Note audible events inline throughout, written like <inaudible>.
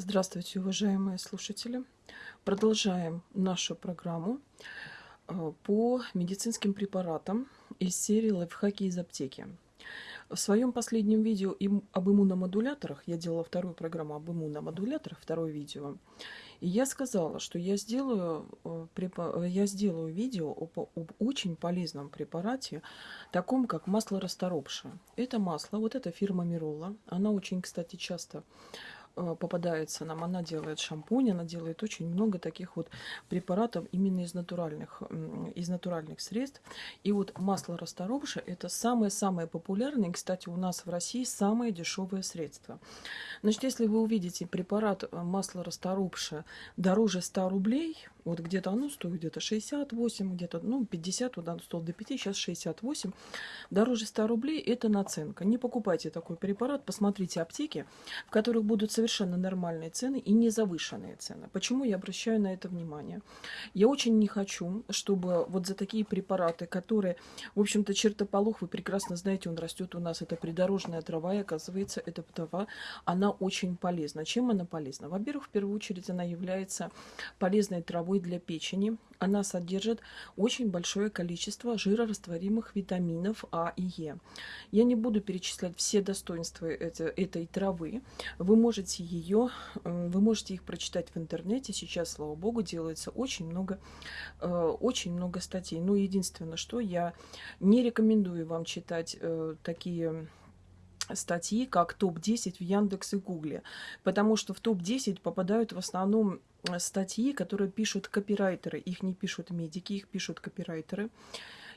Здравствуйте, уважаемые слушатели! Продолжаем нашу программу э, по медицинским препаратам из серии «Лайфхаки из аптеки». В своем последнем видео об иммуномодуляторах, я делала вторую программу об иммуномодуляторах, второе видео, и я сказала, что я сделаю, э, я сделаю видео об, об очень полезном препарате, таком как масло расторопшее. Это масло, вот эта фирма Мирола, она очень, кстати, часто Э, попадается нам, она делает шампунь, она делает очень много таких вот препаратов именно из натуральных, из натуральных средств. И вот масло расторопшее это самое-самое популярное, кстати, у нас в России самое дешевое средство. Значит, если вы увидите препарат э, масло расторопшее дороже 100 рублей, вот где-то оно стоит где-то 68, где-то ну, 50, вот оно стоило до 5, сейчас 68. Дороже 100 рублей это наценка. Не покупайте такой препарат, посмотрите аптеки, в которых будут совершенно нормальные цены и не завышенные цены. Почему я обращаю на это внимание? Я очень не хочу, чтобы вот за такие препараты, которые, в общем-то, чертополох, вы прекрасно знаете, он растет у нас, это придорожная трава, и оказывается, эта трава, она очень полезна. Чем она полезна? Во-первых, в первую очередь, она является полезной травой травой для печени. Она содержит очень большое количество жирорастворимых витаминов А и Е. Я не буду перечислять все достоинства этой, травы. Вы можете ее, вы можете их прочитать в интернете. Сейчас, слава богу, делается очень много, э, очень много статей. Но единственное, что я не рекомендую вам читать э, такие статьи, как топ-10 в Яндекс и Гугле, потому что в топ-10 попадают в основном Э, статьи, которые пишут копирайтеры. Их не пишут медики, их пишут копирайтеры.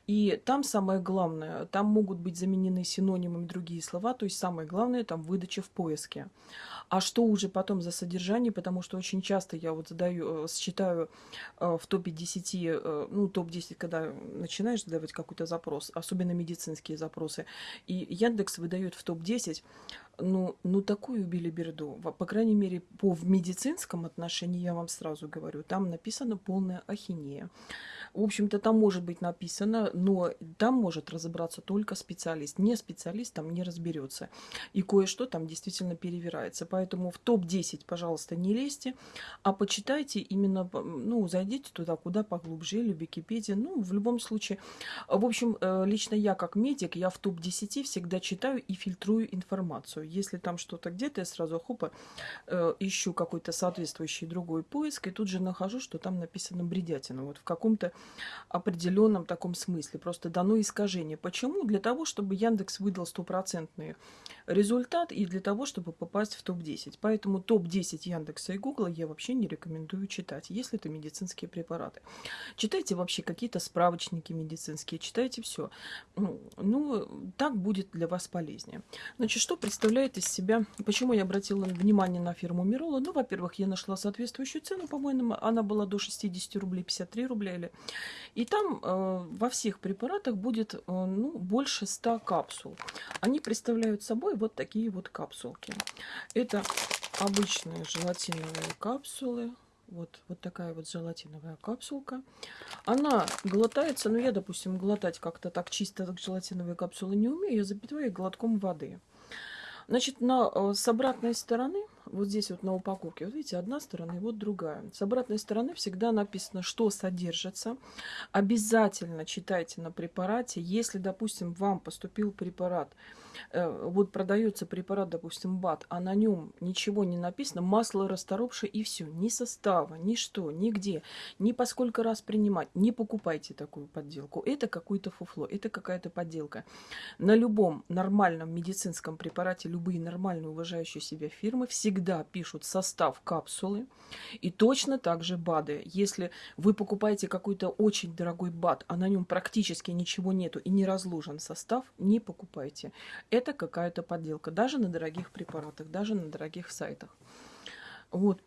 И там самое главное, там могут быть заменены синонимами другие слова, то есть самое главное там выдача в поиске. А что уже потом за содержание, потому что очень часто я вот задаю, э, считаю э, в топе 10, ну топ-10, когда начинаешь задавать какой-то запрос, особенно медицинские запросы, и Яндекс выдает в топ-10 ну, ну такую билиберду, по крайней мере, по в медицинском отношении, я вам сразу говорю, там написано полная ахинея. В общем-то, там может быть написано, но там может разобраться только специалист. Не специалист там не разберется. И кое-что там действительно перевирается. Поэтому в топ-10, пожалуйста, не лезьте, а почитайте именно, ну, зайдите туда, куда поглубже, или в Википедии. Ну, в любом случае, в общем, э, лично я как медик, я в топ-10 всегда читаю и фильтрую информацию. Если там что-то где-то, я сразу хопа э, ищу какой-то соответствующий другой поиск, и тут же нахожу, что там написано бредятина. Вот в каком-то определенном таком смысле. Просто дано искажение. Почему? Для того, чтобы Яндекс выдал стопроцентный результат и для того, чтобы попасть в топ-10. Поэтому топ-10 Яндекса и Гугла я вообще не рекомендую читать, если это медицинские препараты. Читайте вообще какие-то справочники медицинские, читайте все. Ну, ну, так будет для вас полезнее. Значит, что представляет из себя, почему я обратила внимание на фирму Мирола? Ну, во-первых, я нашла соответствующую цену, по-моему, она была до 60 рублей, 53 рубля или и там э, во всех препаратах будет э, ну, больше 100 капсул. Они представляют собой вот такие вот капсулки. Это обычные желатиновые капсулы. Вот, вот такая вот желатиновая капсулка. Она глотается, ну я, допустим, глотать как-то так чисто так желатиновые капсулы не умею, я запитываю глотком воды. Значит, на, э, с обратной стороны вот здесь вот на упаковке, вот видите, одна сторона и вот другая. С обратной стороны всегда написано, что содержится. Обязательно читайте на препарате. Если, допустим, вам поступил препарат, вот продается препарат, допустим, БАТ, а на нем ничего не написано, масло расторопшее и все, ни состава, ни что, нигде, ни по сколько раз принимать, не покупайте такую подделку. Это какое-то фуфло, это какая-то подделка. На любом нормальном медицинском препарате, любые нормальные уважающие себя фирмы всегда пишут состав капсулы. И точно так же БАДы. Если вы покупаете какой-то очень дорогой БАД, а на нем практически ничего нету и не разложен состав, не покупайте. Это какая-то подделка. Даже на дорогих препаратах, даже на дорогих сайтах. Вот.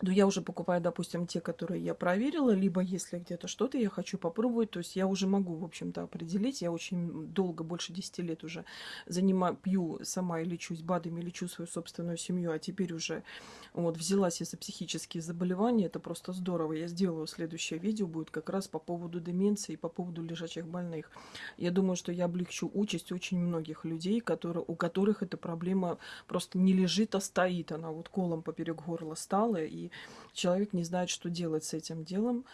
Но я уже покупаю, допустим, те, которые я проверила, либо если где-то что-то я хочу попробовать, то есть я уже могу, в общем-то, определить. Я очень долго, больше 10 лет уже занимаю, пью сама и лечусь БАДами, лечу свою собственную семью, а теперь уже вот взялась я за психические заболевания. Это просто здорово. Я сделаю следующее видео, будет как раз по поводу деменции и по поводу лежачих больных. Я думаю, что я облегчу участь очень многих людей, которые, у которых эта проблема просто не лежит, а стоит. Она вот колом поперек горла стала, и человек не знает, что делать с этим делом.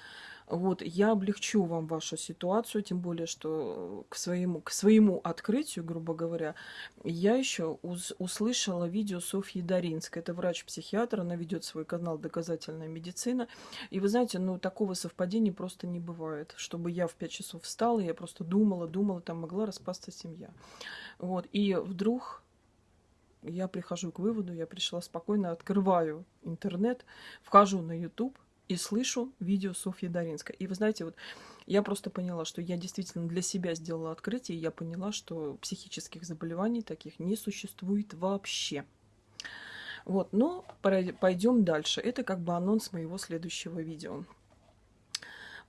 Вот, я облегчу вам вашу ситуацию, тем более, что к своему, к своему открытию, грубо говоря, я еще услышала видео Софьи Даринской. Это врач-психиатр, она ведет свой канал «Доказательная медицина». И вы знаете, ну, такого совпадения просто не бывает. Чтобы я в 5 часов встала, я просто думала, думала, там могла распасться семья. Вот, и вдруг я прихожу к выводу, я пришла спокойно, открываю интернет, вхожу на YouTube и слышу видео Софьи Даринской. И вы знаете, вот я просто поняла, что я действительно для себя сделала открытие, и я поняла, что психических заболеваний таких не существует вообще. Вот, но пойдем дальше. Это как бы анонс моего следующего видео.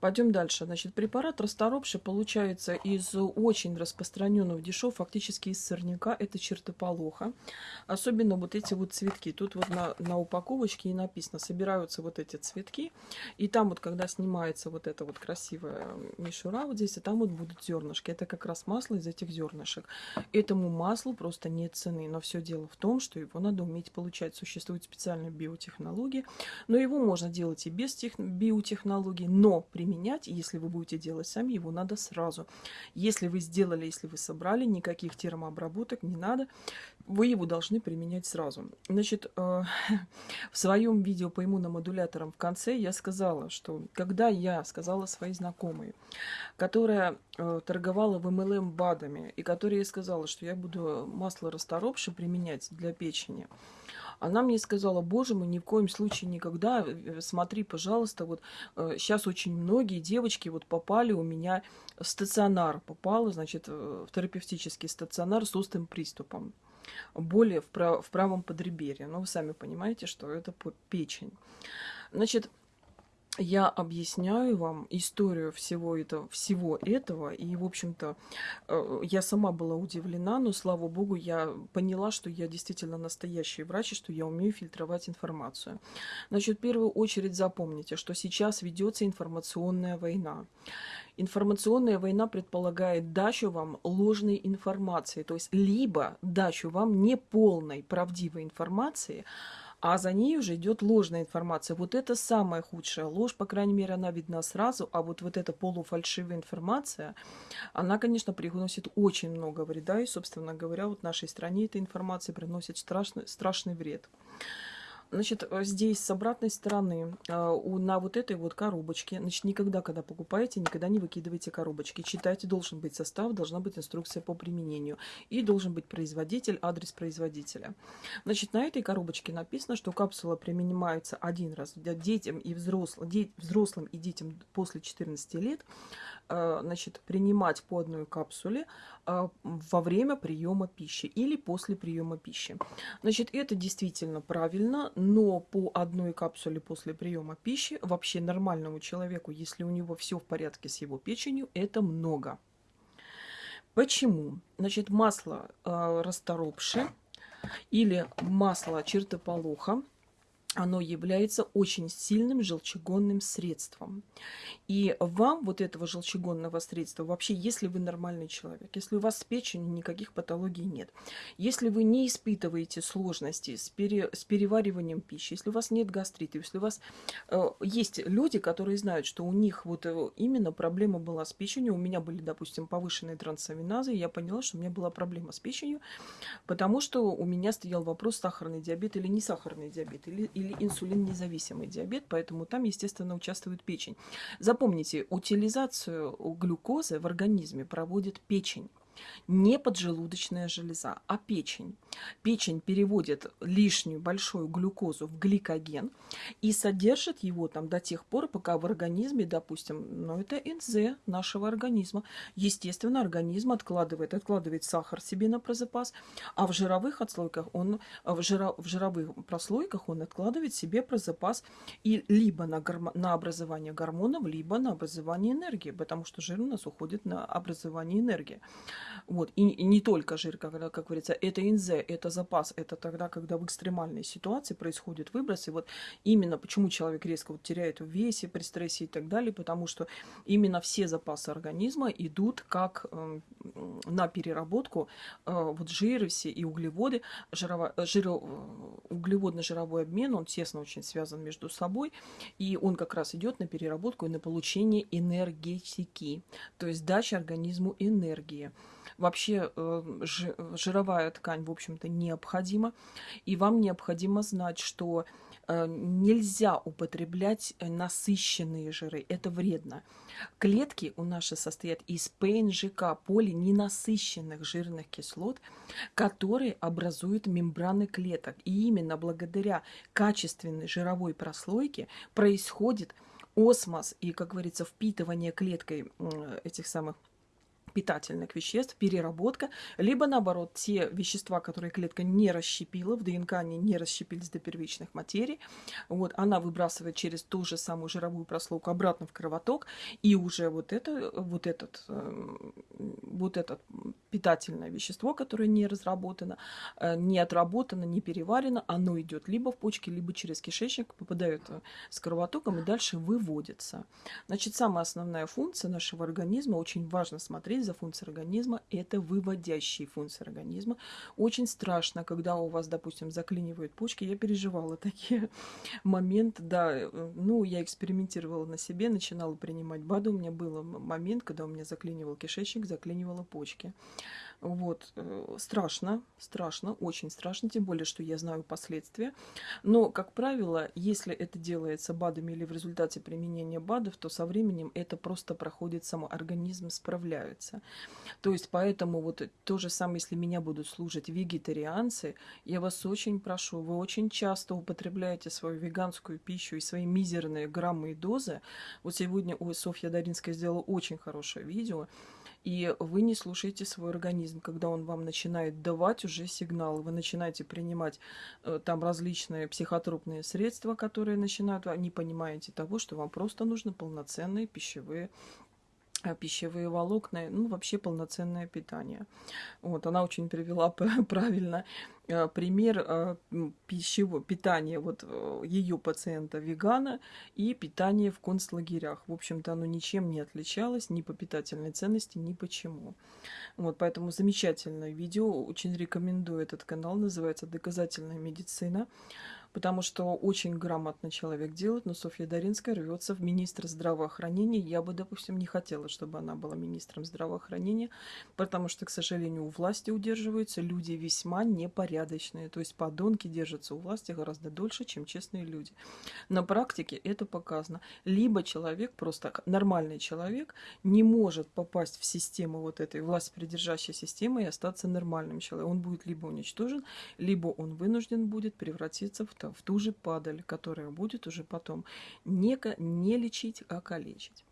Пойдем дальше. Значит, препарат расторопший получается из очень распространенного дешев, фактически из сорняка. Это чертополоха. Особенно вот эти вот цветки. Тут вот на, на упаковочке и написано, собираются вот эти цветки. И там вот, когда снимается вот эта вот красивая мишура вот здесь, и там вот будут зернышки. Это как раз масло из этих зернышек. Этому маслу просто нет цены. Но все дело в том, что его надо уметь получать. Существуют специальные биотехнологии. Но его можно делать и без тех... биотехнологий. Но при применять, если вы будете делать сами, его надо сразу. Если вы сделали, если вы собрали, никаких термообработок не надо, вы его должны применять сразу. Значит, э, <laughs> в своем видео по иммуномодуляторам в конце я сказала, что когда я сказала своей знакомой, которая э, торговала в MLM БАДами, и которая сказала, что я буду масло расторопши применять для печени, она мне сказала, боже мой, ни в коем случае никогда, э, смотри, пожалуйста, вот сейчас э, очень многие девочки вот попали у меня в стационар, попала, значит, в терапевтический стационар с острым приступом боли в, прав в правом подреберье. Ну, вы сами понимаете, что это печень. Значит, я объясняю вам историю всего этого, всего этого, и, в общем-то, э, я сама была удивлена, но, слава богу, я поняла, что я действительно настоящий врач, и что я умею фильтровать информацию. Значит, в первую очередь запомните, что сейчас ведется информационная война. Информационная война предполагает дачу вам ложной информации, то есть либо дачу вам неполной правдивой информации, а за ней уже идет ложная информация. Вот это самая худшая ложь, по крайней мере, она видна сразу, а вот, вот эта полуфальшивая информация, она, конечно, приносит очень много вреда, и, собственно говоря, вот нашей стране эта информация приносит страшный, страшный вред. Значит, э, здесь с обратной стороны э, на вот этой вот коробочке, значит, никогда, когда покупаете, никогда не выкидывайте коробочки. Читайте, должен быть состав, должна быть инструкция по применению. И должен быть производитель, адрес производителя. Значит, на этой коробочке написано, что капсула принимается один раз детям и взрослым, взрослым и детям после 14 лет. Э, значит, принимать по одной капсуле а, во время приема пищи или после приема пищи. Значит, это действительно правильно, но по одной капсуле после приема пищи вообще нормальному человеку, если у него все в порядке с его печенью, это много. Почему? Значит, масло э, расторопши или масло чертополоха – оно является очень сильным желчегонным средством. И вам вот этого желчегонного средства, вообще, если вы нормальный человек, если у вас с печенью никаких патологий нет, если вы не испытываете сложности с, пере, с перевариванием пищи, если у вас нет гастрита, если у вас э, есть люди, которые знают, что у них вот э, именно проблема была с печенью, у меня были, допустим, повышенные трансаминазы, и я поняла, что у меня была проблема с печенью, потому что у меня стоял вопрос сахарный диабет или не сахарный диабет, или, или инсулиннезависимый диабет, поэтому там, естественно, участвует печень. Запомните, утилизацию глюкозы в организме проводит печень. Не поджелудочная железа, а печень. Печень переводит лишнюю большую глюкозу в гликоген и содержит его там до тех пор, пока в организме, допустим, ну это НЗ нашего организма. Естественно, организм откладывает, откладывает сахар себе на прозапас, а в жировых отслойках он, в, жиро, в жировых прослойках он откладывает себе прозапас и либо на, гормо, на образование гормонов, либо на образование энергии, потому что жир у нас уходит на образование энергии. Вот. И, и не только жир, как, как говорится, это НЗ, это запас, это тогда, когда в экстремальной ситуации происходит выброс. И вот именно почему человек резко вот теряет в весе при стрессе и так далее, потому что именно все запасы организма идут как э, на переработку э, вот жиры все и углеводы. Жирово, жиро, э, углеводно-жировой обмен, он тесно очень связан между собой, и он как раз идет на переработку и на получение энергетики, то есть дача организму энергии. Вообще э, жировая ткань, в общем-то, необходима. И вам необходимо знать, что э, нельзя употреблять насыщенные жиры. Это вредно. Клетки у нас состоят из ПНЖК, полиненасыщенных жирных кислот, которые образуют мембраны клеток. И именно благодаря качественной жировой прослойке происходит осмос и, как говорится, впитывание клеткой этих самых питательных веществ, переработка, либо наоборот, те вещества, которые клетка не расщепила, в ДНК они не расщепились до первичных материй, вот, она выбрасывает через ту же самую жировую прослойку обратно в кровоток, и уже вот, это, вот, этот, эм, вот этот питательное вещество, которое не разработано, э, не отработано, не переварено, оно идет либо в почки, либо через кишечник, попадает э, с кровотоком и дальше выводится. Значит, самая основная функция нашего организма, очень важно смотреть за функцией организма, это выводящие функции организма. Очень страшно, когда у вас, допустим, заклинивают почки. Я переживала <laughs> такие моменты, да, э, ну, я экспериментировала на себе, начинала принимать БАДы. У меня был момент, когда у меня заклинивал кишечник, заклинивала почки. Вот, э, страшно, страшно, очень страшно, тем более, что я знаю последствия. Но, как правило, если это делается БАДами или в результате применения БАДов, то со временем это просто проходит само, организм справляется. То есть, поэтому вот то же самое, если меня будут служить вегетарианцы, я вас очень прошу, вы очень часто употребляете свою веганскую пищу и свои мизерные граммы и дозы. Вот сегодня ой, Софья Даринская сделала очень хорошее видео, и вы не слушаете свой организм, когда он вам начинает давать уже сигналы. Вы начинаете принимать э, там различные психотропные средства, которые начинают, а не понимаете того, что вам просто нужны полноценные пищевые пищевые волокна, ну, вообще полноценное питание. Вот, она очень привела <laughs> правильно э, пример э, пищевого питания вот ее пациента вегана и питания в концлагерях. В общем-то, оно ничем не отличалось ни по питательной ценности, ни почему. Вот, поэтому замечательное видео, очень рекомендую этот канал, называется «Доказательная медицина» потому что очень грамотно человек делает, но Софья Даринская рвется в министр здравоохранения. Я бы, допустим, не хотела, чтобы она была министром здравоохранения, потому что, к сожалению, у власти удерживаются люди весьма непорядочные. То есть подонки держатся у власти гораздо дольше, чем честные люди. На практике это показано. Либо человек, просто нормальный человек, не может попасть в систему вот этой власть придержащей системы и остаться нормальным человеком. Он будет либо уничтожен, либо он вынужден будет превратиться в в ту же падаль, которая будет уже потом не, не лечить, а калечить.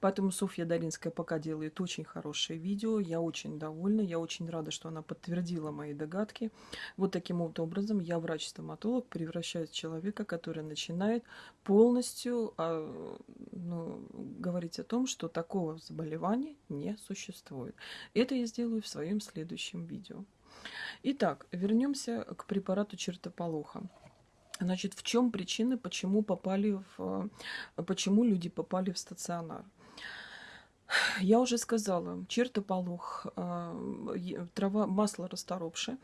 Поэтому Софья Даринская пока делает очень хорошее видео. Я очень довольна, я очень рада, что она подтвердила мои догадки. Вот таким вот образом я, врач-стоматолог, превращаюсь в человека, который начинает полностью а, ну, говорить о том, что такого заболевания не существует. Это я сделаю в своем следующем видео. Итак, вернемся к препарату чертополоха. Значит, в чем причины, почему попали в, почему люди попали в стационар? Я уже сказала, чертополох, э, трава, масло расторопшее,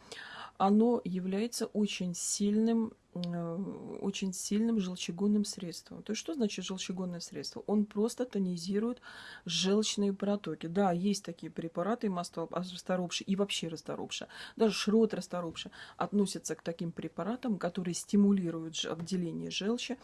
оно является очень сильным Э, очень сильным желчегонным средством. То есть что значит желчегонное средство? Он просто тонизирует желчные протоки. Да, есть такие препараты, масло расторопши и вообще расторопша, даже шрот расторопша относятся к таким препаратам, которые стимулируют отделение желчи.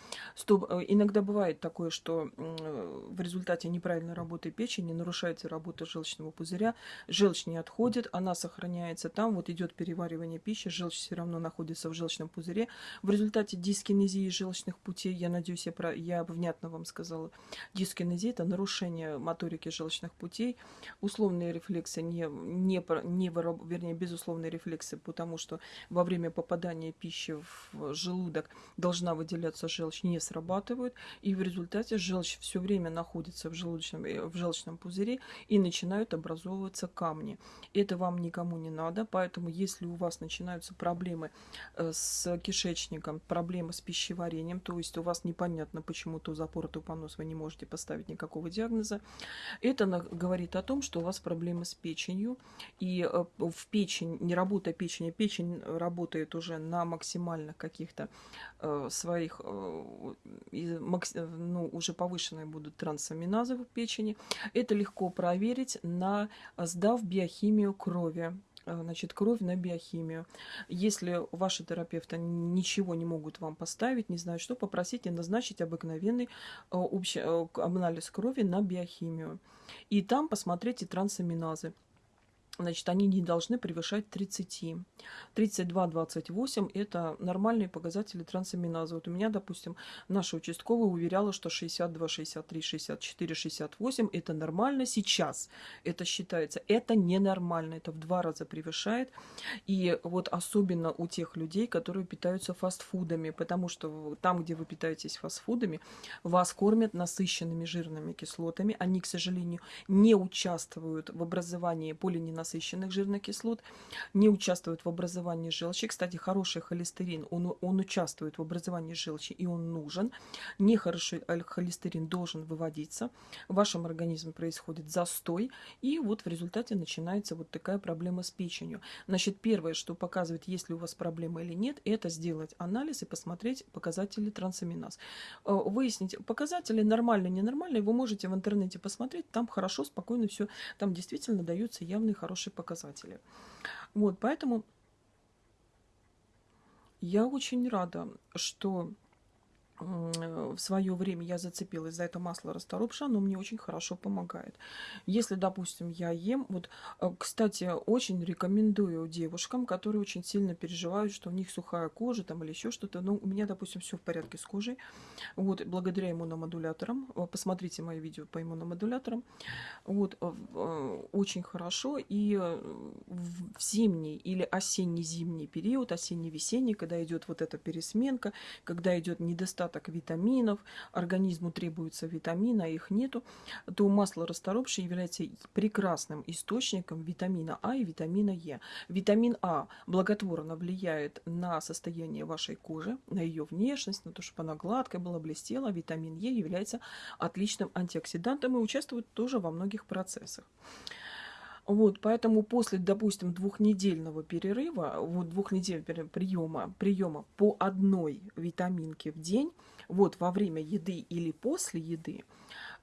Э, иногда бывает такое, что в результате неправильной работы печени нарушается работа желчного пузыря, желчь не отходит, она сохраняется там, вот идет переваривание пищи, желчь все равно находится в желчном пузыре, в результате дискинезии желчных путей, я надеюсь, я, про, я внятно вам сказала, дискинезия – это нарушение моторики желчных путей, условные рефлексы, не, не, не, вернее, безусловные рефлексы, потому что во время попадания пищи в желудок должна выделяться желчь, не срабатывают, и в результате желчь все время находится в желчном, э, в желчном пузыре и начинают образовываться камни. Это вам никому не надо, поэтому если у вас начинаются проблемы э, с кишечником, кишечником, проблемы с пищеварением, то есть у вас непонятно, почему то запор, то понос, вы не можете поставить никакого диагноза. Это говорит о том, что у вас проблемы с печенью, и э, в печень, не работая печень, печень работает уже на максимальных каких-то э, своих, э, ну, уже повышенные будут трансаминазы в печени. Это легко проверить, на, сдав биохимию крови. Э, значит, кровь на биохимию. Если ваши терапевты ничего не могут вам поставить, не знаю что, попросите назначить обыкновенный э, общий э, анализ крови на биохимию. И там посмотрите трансаминазы значит, они не должны превышать 30. 32-28 – это нормальные показатели трансаминазы. Вот у меня, допустим, наша участковая уверяла, что 62, 63, 64, 68 – это нормально сейчас. Это считается. Это ненормально. Это в два раза превышает. И вот особенно у тех людей, которые питаются фастфудами, потому что там, где вы питаетесь фастфудами, вас кормят насыщенными жирными кислотами. Они, к сожалению, не участвуют в образовании полиненасыщенных насыщенных жирных кислот, не участвует в образовании желчи. Кстати, хороший холестерин, он, он участвует в образовании желчи, и он нужен. Нехороший холестерин должен выводиться. В вашем организме происходит застой, и вот в результате начинается вот такая проблема с печенью. Значит, первое, что показывает, есть ли у вас проблема или нет, это сделать анализ и посмотреть показатели трансаминаз. Э, выяснить показатели нормальные, ненормальные, вы можете в интернете посмотреть, там хорошо, спокойно все, там действительно даются явные хорошие хорошие показатели. Вот, поэтому я очень рада, что в свое время я зацепилась за это масло расторопша, оно мне очень хорошо помогает. Если, допустим, я ем, вот, э, кстати, очень рекомендую девушкам, которые очень сильно переживают, что у них сухая кожа там или еще что-то. Ну, у меня, допустим, все в порядке с кожей. Вот, благодаря иммуномодуляторам. Э, посмотрите мои видео по иммуномодуляторам. Вот, э, очень хорошо. И в зимний или осенне-зимний период, осенне-весенний, когда идет вот эта пересменка, когда идет недостаток недостаток витаминов, организму требуется витамина, а их нету, то масло расторопшее является прекрасным источником витамина А и витамина Е. Витамин А благотворно влияет на состояние вашей кожи, на ее внешность, на то, чтобы она гладкая была, блестела. Витамин Е является отличным антиоксидантом и участвует тоже во многих процессах. Вот, поэтому после, допустим, двухнедельного перерыва, вот двухнедельного приема, приема по одной витаминке в день, вот во время еды или после еды,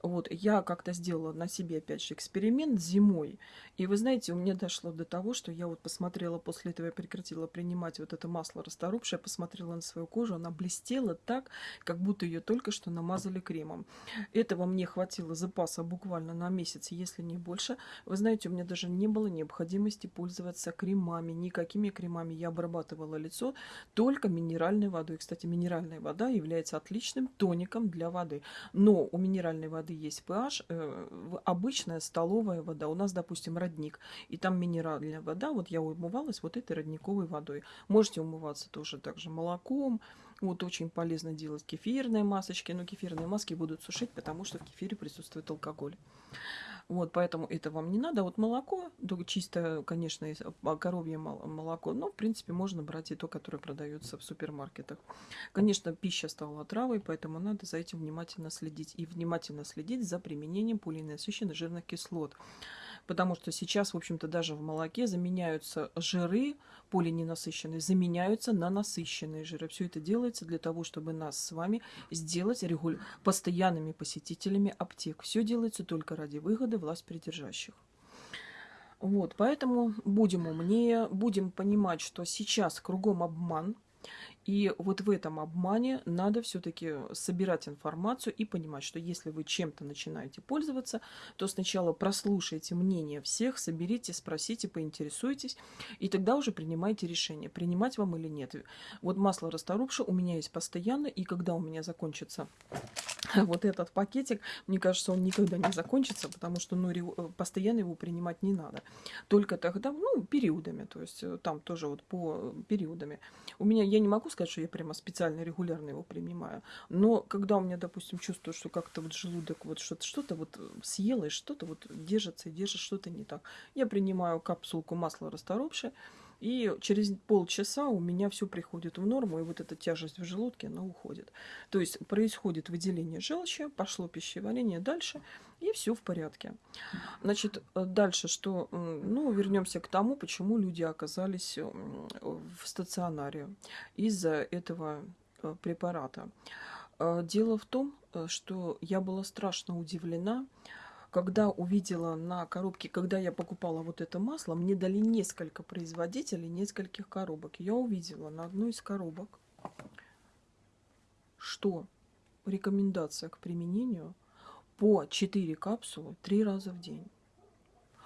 вот, я как-то сделала на себе, опять же, эксперимент зимой. И вы знаете, у меня дошло до того, что я вот посмотрела, после этого я прекратила принимать вот это масло расторопшее, посмотрела на свою кожу, она блестела так, как будто ее только что намазали кремом. Этого мне хватило запаса буквально на месяц, если не больше. Вы знаете, у меня даже не было необходимости пользоваться кремами, никакими кремами. Я обрабатывала лицо только минеральной водой. Кстати, минеральная вода является отличным тоником для воды. Но у минеральной воды воды есть pH, э, обычная столовая вода. У нас, допустим, родник, и там минеральная вода. Вот я умывалась вот этой родниковой водой. Можете умываться тоже также молоком. Вот очень полезно делать кефирные масочки, но кефирные маски будут сушить, потому что в кефире присутствует алкоголь. Вот, поэтому это вам не надо. Вот молоко, чисто, конечно, а, коровье молоко, но, в принципе, можно брать и то, которое продается в супермаркетах. Конечно, пища стала отравой, поэтому надо за этим внимательно следить. И внимательно следить за применением полиненасыщенных жирных кислот. Потому что сейчас, в общем-то, даже в молоке заменяются жиры полиненасыщенные, заменяются на насыщенные жиры. Все это делается для того, чтобы нас с вами сделать регуль... постоянными посетителями аптек. Все делается только ради выгоды власть придержащих. Вот, поэтому будем умнее, будем понимать, что сейчас кругом обман, и вот в этом обмане надо все-таки собирать информацию и понимать, что если вы чем-то начинаете пользоваться, то сначала прослушайте мнение всех, соберите, спросите, поинтересуйтесь, и тогда уже принимайте решение, принимать вам или нет. Вот масло расторопша у меня есть постоянно, и когда у меня закончится <laughs> вот этот пакетик, мне кажется, он никогда не закончится, потому что ну, э, постоянно его принимать не надо. Только тогда, ну, периодами, то есть э, там тоже вот по периодами. У меня, я не могу сказать, что я прямо специально, регулярно его принимаю, но когда у меня, допустим, чувствую, что как-то вот желудок вот что-то что вот съела, и что-то вот держится и держит что-то не так, я принимаю капсулку масла расторопшее, и через полчаса у меня все приходит в норму, и вот эта тяжесть в желудке, она уходит. То есть происходит выделение желчи, пошло пищеварение дальше, и все в порядке. Значит, э, дальше что? Ну, вернемся к тому, почему люди оказались в стационаре из-за этого э, препарата. Э, дело в том, что я была страшно удивлена, когда увидела на коробке, когда я покупала вот это масло, мне дали несколько производителей, нескольких коробок. Я увидела на одной из коробок, что рекомендация к применению по 4 капсулы 3 раза в день.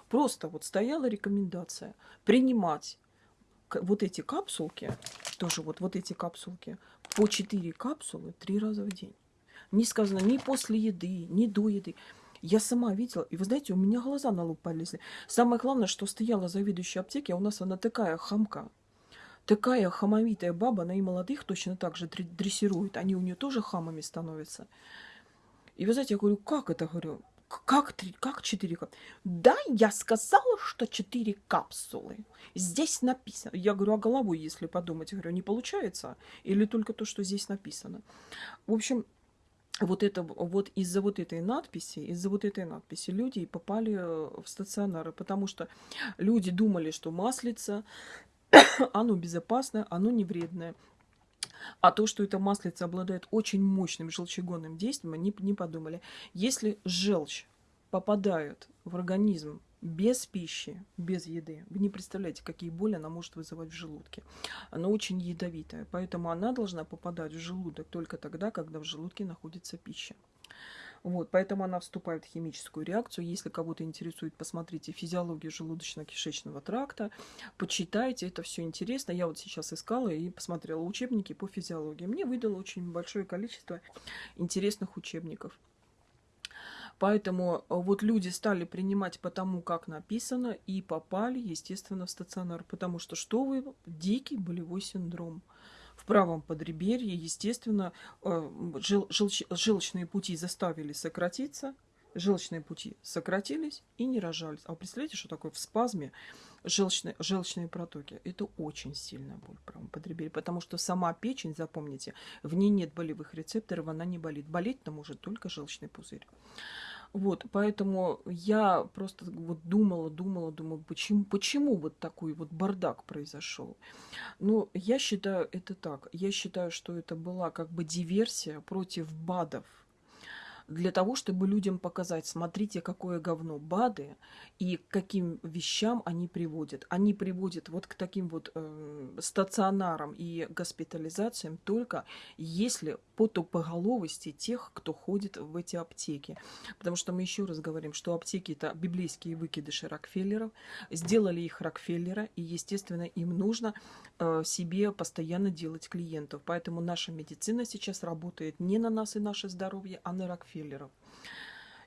Просто вот стояла рекомендация принимать вот эти капсулки, тоже вот, вот эти капсулки, по 4 капсулы 3 раза в день. Не сказано ни после еды, ни до еды. Я сама видела, и вы знаете, у меня глаза на лоб полезли. Самое главное, что стояла заведующая аптеки, а у нас она такая хамка. Такая хамовитая баба, она и молодых точно так же дрессирует. Они у нее тоже хамами становятся. И вы знаете, я говорю, как это, говорю, как, три, как четыре капсулы? Да, я сказала, что четыре капсулы. Здесь написано. Я говорю, а головой, если подумать, говорю, не получается? Или только то, что здесь написано? В общем, вот это вот из-за вот этой надписи, из-за вот этой надписи люди попали э, в стационары, потому что люди думали, что маслица, <coughs> оно безопасное, оно не вредное. А то, что эта маслица обладает очень мощным желчегонным действием, они не подумали. Если желчь попадает в организм без пищи, без еды. Вы не представляете, какие боли она может вызывать в желудке. Она очень ядовитая, поэтому она должна попадать в желудок только тогда, когда в желудке находится пища. Вот, поэтому она вступает в химическую реакцию. Если кого-то интересует, посмотрите физиологию желудочно-кишечного тракта, почитайте, это все интересно. Я вот сейчас искала и посмотрела учебники по физиологии. Мне выдало очень большое количество интересных учебников. Поэтому э, вот люди стали принимать по тому, как написано, и попали, естественно, в стационар. Потому что что вы? Дикий болевой синдром. В правом подреберье, естественно, э, жел желч желчные пути заставили сократиться, желчные пути сократились и не рожались. А вы представляете, что такое в спазме желчные, желчные протоки? Это очень сильная боль в правом подреберье, потому что сама печень, запомните, в ней нет болевых рецепторов, она не болит. Болеть-то может только желчный пузырь. Вот, поэтому я просто вот думала, думала, думала, почему, почему вот такой вот бардак произошел. Ну, я считаю это так. Я считаю, что это была как бы диверсия против БАДов для того, чтобы людям показать, смотрите, какое говно БАДы и к каким вещам они приводят. Они приводят вот к таким вот э, стационарам и госпитализациям только если по тупоголовости тех, кто ходит в эти аптеки. Потому что мы еще раз говорим, что аптеки это библейские выкидыши Рокфеллеров, сделали их Рокфеллера, и, естественно, им нужно э, себе постоянно делать клиентов. Поэтому наша медицина сейчас работает не на нас и наше здоровье, а на Рокфеллера рокфеллеров.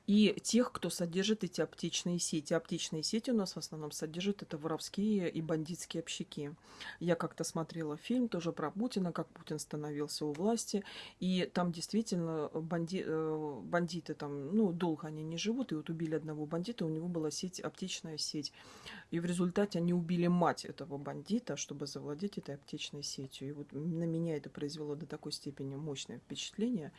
И тех, кто содержит эти аптечные сети. Аптечные сети у нас в основном содержат это воровские и бандитские общаки. Я как-то смотрела фильм тоже про Путина, как Путин становился у власти. И там действительно банди... Э, бандиты там, ну, долго они не живут. И вот убили одного бандита, у него была сеть, аптечная сеть. И в результате они убили мать этого бандита, чтобы завладеть этой аптечной сетью. И вот на меня это произвело до такой степени мощное впечатление,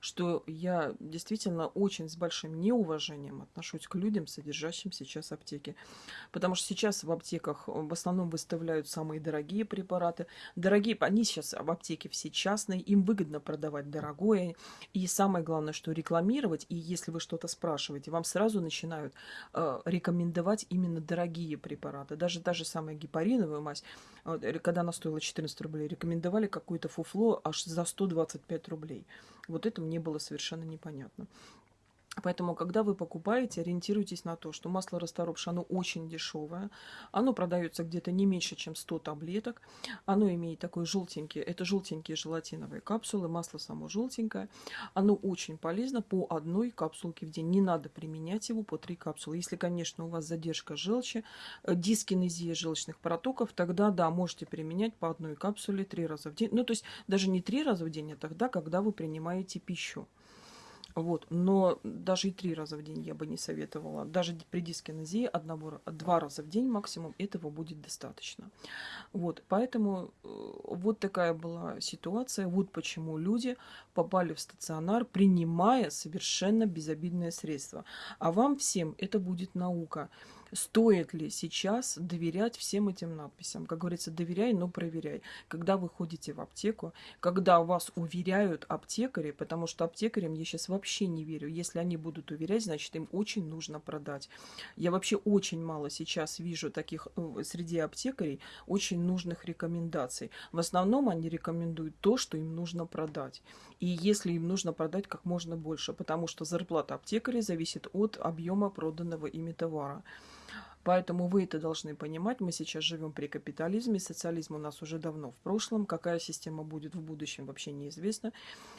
что я действительно очень с большим неуважением отношусь к людям, содержащим сейчас аптеки. Потому что сейчас в аптеках в основном выставляют самые дорогие препараты. Дорогие, они сейчас в аптеке все частные, им выгодно продавать дорогое. И самое главное, что рекламировать, и если вы что-то спрашиваете, вам сразу начинают э, рекомендовать именно дорогие препараты. Даже та же самая гепариновая мазь, э, когда она стоила 14 рублей, рекомендовали какое-то фуфло аж за 125 рублей. Вот это мне было совершенно непонятно. Поэтому, когда вы покупаете, ориентируйтесь на то, что масло расторопша, оно очень дешевое. Оно продается где-то не меньше, чем 100 таблеток. Оно имеет такой желтенький, это желтенькие желатиновые капсулы, масло само желтенькое. Оно очень полезно по одной капсулке в день. Не надо применять его по 3 капсулы. Если, конечно, у вас задержка желчи, э, дискинезия желчных протоков, тогда, да, можете применять по одной капсуле 3 раза в день. Ну, то есть даже не 3 раза в день, а тогда, когда вы принимаете пищу. Вот. Но даже и три раза в день я бы не советовала. Даже при дискинезии одного, два раза в день максимум этого будет достаточно. Вот. Поэтому э, вот такая была ситуация. Вот почему люди попали в стационар, принимая совершенно безобидное средство. А вам всем это будет наука стоит ли сейчас доверять всем этим надписям. Как говорится, доверяй, но проверяй. Когда вы ходите в аптеку, когда вас уверяют аптекари, потому что аптекарям я сейчас вообще не верю. Если они будут уверять, значит им очень нужно продать. Я вообще очень мало сейчас вижу таких э, среди аптекарей очень нужных рекомендаций. В основном они рекомендуют то, что им нужно продать. И если им нужно продать как можно больше, потому что зарплата аптекаря зависит от объема проданного ими товара. Поэтому вы это должны понимать. Мы сейчас живем при капитализме. Социализм у нас уже давно в прошлом. Какая система будет в будущем, вообще неизвестно.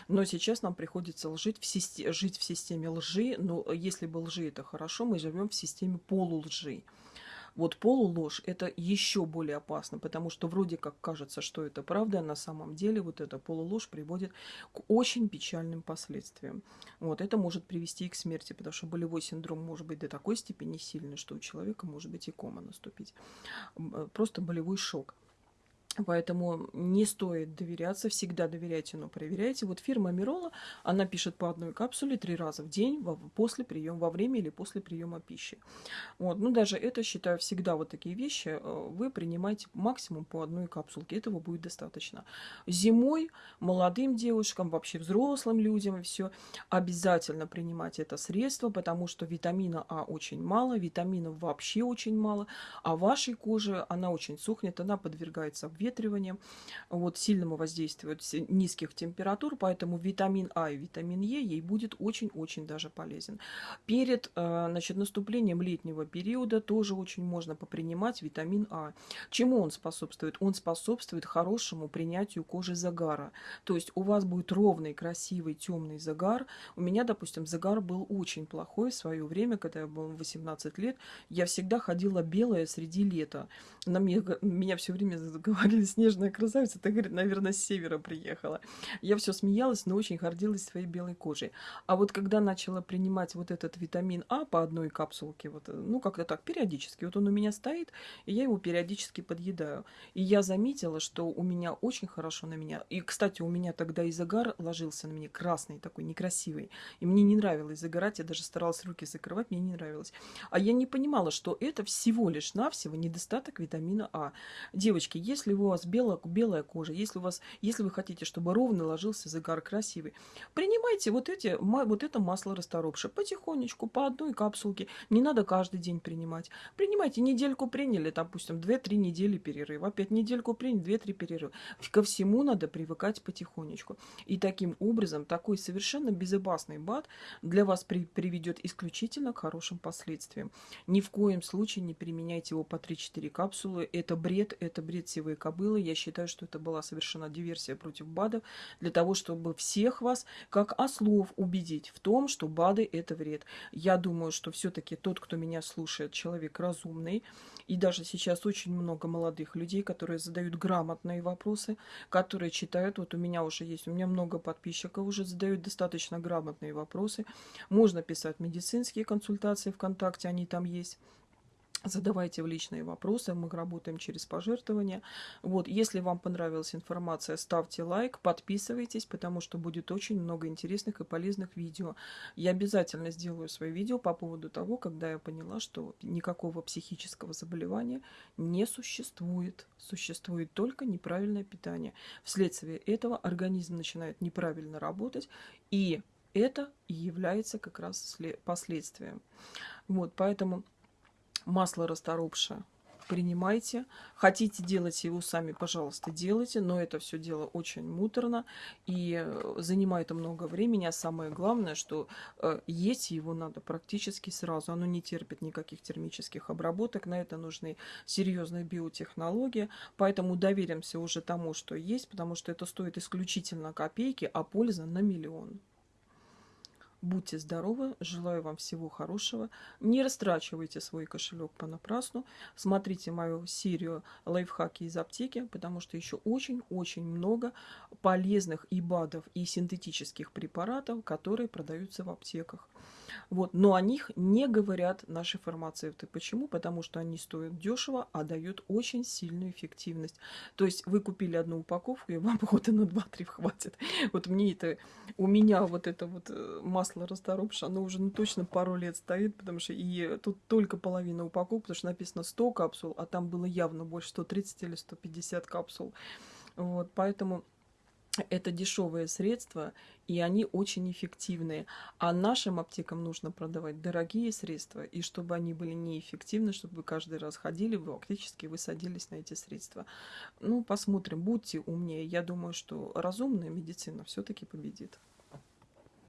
Но сейчас нам приходится жить в, системе, жить в системе лжи. Но если бы лжи это хорошо, мы живем в системе полулжи. Вот полуложь – это еще более опасно, потому что вроде как кажется, что это правда, а на самом деле вот эта полуложь приводит к очень печальным последствиям. Вот это может привести и к смерти, потому что болевой синдром может быть до такой степени сильный, что у человека может быть и кома наступить. Э, просто болевой шок. Поэтому не стоит доверяться, всегда доверяйте, но проверяйте. Вот фирма Мирола, она пишет по одной капсуле три раза в день во, после приема, во время или после приема пищи. Вот. Ну, даже это, считаю, всегда вот такие вещи э, вы принимаете максимум по одной капсулке. Этого будет достаточно. Зимой молодым девушкам, вообще взрослым людям все обязательно принимать это средство, потому что витамина А очень мало, витаминов вообще очень мало, а вашей коже она очень сухнет, она подвергается обветриванию проветриванием, вот, сильному воздействию низких температур, поэтому витамин А и витамин Е ей будет очень-очень даже полезен. Перед э, значит, наступлением летнего периода тоже очень можно попринимать витамин А. Чему он способствует? Он способствует хорошему принятию кожи загара. То есть у вас будет ровный, красивый, темный загар. У меня, допустим, загар был очень плохой в свое время, когда я была 18 лет. Я всегда ходила белая среди лета. На меня, меня все время <laughs> говорили, снежная красавица, ты, говорит, наверное, с севера приехала. Я все смеялась, но очень гордилась своей белой кожей. А вот когда начала принимать вот этот витамин А по одной капсулке, вот, ну, как-то так, периодически, вот он у меня стоит, и я его периодически подъедаю. И я заметила, что у меня очень хорошо на меня. И, кстати, у меня тогда и загар ложился на меня, красный такой, некрасивый. И мне не нравилось загорать, я даже старалась руки закрывать, мне не нравилось. А я не понимала, что это всего лишь навсего недостаток витамина А. Девочки, если у вас белая, белая кожа, если, у вас, если вы хотите, чтобы ровно ложился загар красивый, принимайте вот, эти, вот это масло расторопше потихонечку, по одной капсулке. Не надо каждый день принимать. Принимайте, недельку приняли, допустим, 2-3 недели перерыв. Опять недельку приняли, 2-3 перерыва. Ко всему надо привыкать потихонечку. И таким образом, такой совершенно безопасный БАД для вас при, приведет исключительно к хорошим последствиям. Ни в коем случае не применяйте его по 3-4 капсулы. Это бред, это бред сивой кобылы. Я считаю, что это была совершена диверсия против БАДов для того, чтобы всех вас, как ослов, убедить в том, что БАДы – это вред. Я думаю, что все-таки тот, кто меня слушает, человек разумный. И даже сейчас очень много молодых людей, которые задают грамотные вопросы, которые читают. Вот у меня уже есть, у меня много подписчиков уже задают достаточно грамотные вопросы. Можно писать медицинские консультации ВКонтакте, они там есть. Задавайте в личные вопросы, мы работаем через пожертвования. Вот, если вам понравилась информация, ставьте лайк, подписывайтесь, потому что будет очень много интересных и полезных видео. Я обязательно сделаю свои видео по поводу того, когда я поняла, что никакого психического заболевания не существует. Существует только неправильное питание. Вследствие этого организм начинает неправильно работать, и это и является как раз последствием. Вот, поэтому масло расторопшее принимайте. Хотите делать его сами, пожалуйста, делайте, но это все дело очень муторно и э, занимает много времени, а самое главное, что э, есть его надо практически сразу. Оно не терпит никаких термических обработок, на это нужны серьезные биотехнологии, поэтому доверимся уже тому, что есть, потому что это стоит исключительно копейки, а польза на миллион. Будьте здоровы, желаю вам всего хорошего. Не растрачивайте свой кошелек понапрасну. Смотрите мою серию лайфхаки из аптеки, потому что еще очень-очень много полезных и БАДов, и синтетических препаратов, которые продаются в аптеках. Вот. Но о них не говорят наши фармацевты. Почему? Потому что они стоят дешево, а дают очень сильную эффективность. То есть вы купили одну упаковку, и вам года на 2-3 хватит. Вот мне это, у меня вот это вот э, масло расторопша, оно уже ну, точно пару лет стоит, потому что и тут только половина упаковки, потому что написано 100 капсул, а там было явно больше 130 или 150 капсул. Вот, поэтому это дешевые средства, и они очень эффективные. А нашим аптекам нужно продавать дорогие средства, и чтобы они были неэффективны, чтобы вы каждый раз ходили, вы фактически вы садились на эти средства. Ну, посмотрим, будьте умнее. Я думаю, что разумная медицина все-таки победит.